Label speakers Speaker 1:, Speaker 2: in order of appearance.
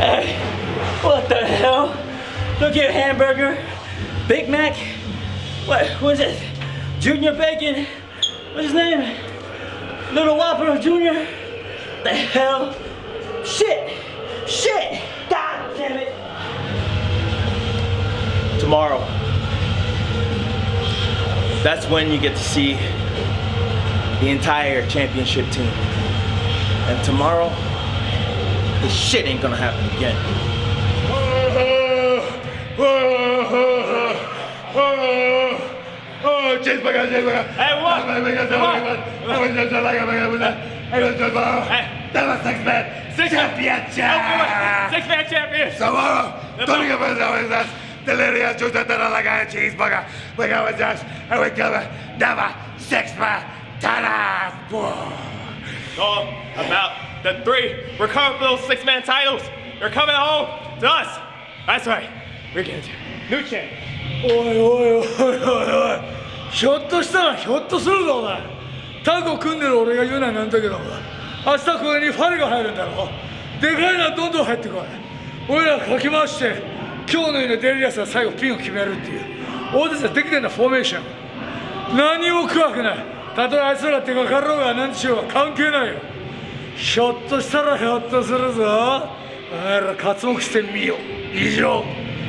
Speaker 1: Hey, what the hell? Look here, hamburger, Big Mac. What was it? Junior Bacon. What's his name? Little Whopper Junior. The hell? Shit! Shit! God damn it! Tomorrow. That's when you get to see the entire championship team. And tomorrow, this shit ain't gonna happen again.
Speaker 2: Oh, cheeseburger, cheeseburger.
Speaker 1: Hey, what?
Speaker 2: Dala six man.
Speaker 1: Oh, six
Speaker 2: Championship.
Speaker 1: Six man champion!
Speaker 2: Tomorrow, Tony Gonzalez, delirious juice that I like a cheeseburger. We go with us, and we give it never six man. Ta-da!
Speaker 3: all about the three recoverable six-man titles. They're coming home to us. That's right. We're getting to new champ.
Speaker 4: おいおいおいおいおいひょっとしたらひょっとするぞお前。タコ組んでる俺が言うのはなんだけど明日ここにファレが入るんだろでかいのはどんどん入ってこい。俺らかき回して今日のようなデリアスが最後ピンを決めるっていう。俺たちはできてんだフォーメーション。何も怖くない。たとえあいつら手がかろうが何しようが関係ないよ。ひょっとしたらひょっとするぞ。お前ら活目してみよう。以上